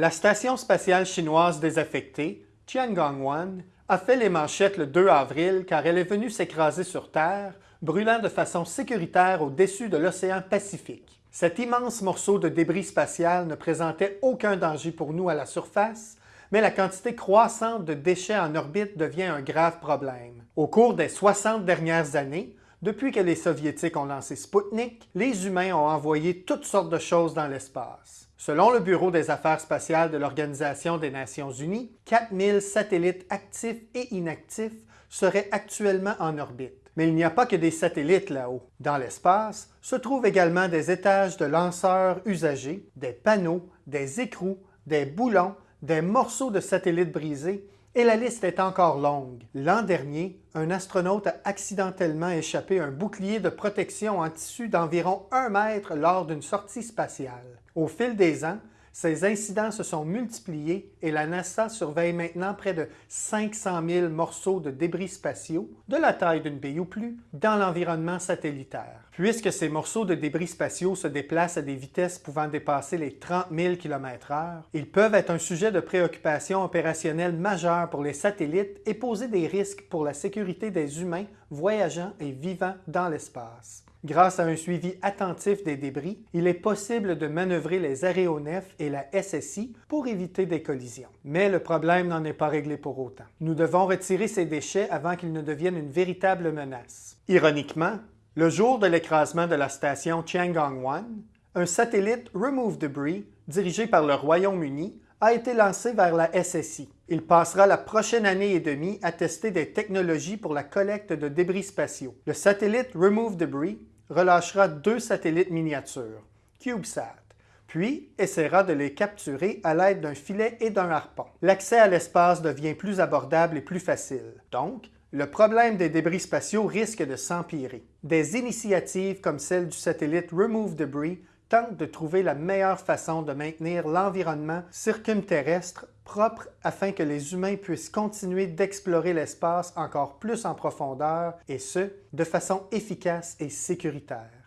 La station spatiale chinoise désaffectée, Tiangong-1, a fait les manchettes le 2 avril car elle est venue s'écraser sur Terre, brûlant de façon sécuritaire au-dessus de l'océan Pacifique. Cet immense morceau de débris spatial ne présentait aucun danger pour nous à la surface, mais la quantité croissante de déchets en orbite devient un grave problème. Au cours des 60 dernières années, depuis que les Soviétiques ont lancé Sputnik, les humains ont envoyé toutes sortes de choses dans l'espace. Selon le Bureau des affaires spatiales de l'Organisation des Nations unies, 4000 satellites actifs et inactifs seraient actuellement en orbite. Mais il n'y a pas que des satellites là-haut. Dans l'espace se trouvent également des étages de lanceurs usagés, des panneaux, des écrous, des boulons, des morceaux de satellites brisés et la liste est encore longue. L'an dernier, un astronaute a accidentellement échappé un bouclier de protection en tissu d'environ un mètre lors d'une sortie spatiale. Au fil des ans, ces incidents se sont multipliés et la NASA surveille maintenant près de 500 000 morceaux de débris spatiaux, de la taille d'une bille ou plus, dans l'environnement satellitaire. Puisque ces morceaux de débris spatiaux se déplacent à des vitesses pouvant dépasser les 30 000 km/h, ils peuvent être un sujet de préoccupation opérationnelle majeure pour les satellites et poser des risques pour la sécurité des humains voyageant et vivant dans l'espace. Grâce à un suivi attentif des débris, il est possible de manœuvrer les aéronefs et la SSI pour éviter des collisions. Mais le problème n'en est pas réglé pour autant. Nous devons retirer ces déchets avant qu'ils ne deviennent une véritable menace. Ironiquement, le jour de l'écrasement de la station Tiangong-1, un satellite Remove Debris, dirigé par le Royaume-Uni, a été lancé vers la SSI. Il passera la prochaine année et demie à tester des technologies pour la collecte de débris spatiaux. Le satellite Remove Debris relâchera deux satellites miniatures, CubeSat, puis essaiera de les capturer à l'aide d'un filet et d'un harpon. L'accès à l'espace devient plus abordable et plus facile. Donc, le problème des débris spatiaux risque de s'empirer. Des initiatives comme celle du satellite Remove Debris tentent de trouver la meilleure façon de maintenir l'environnement circumterrestre propre afin que les humains puissent continuer d'explorer l'espace encore plus en profondeur et ce, de façon efficace et sécuritaire.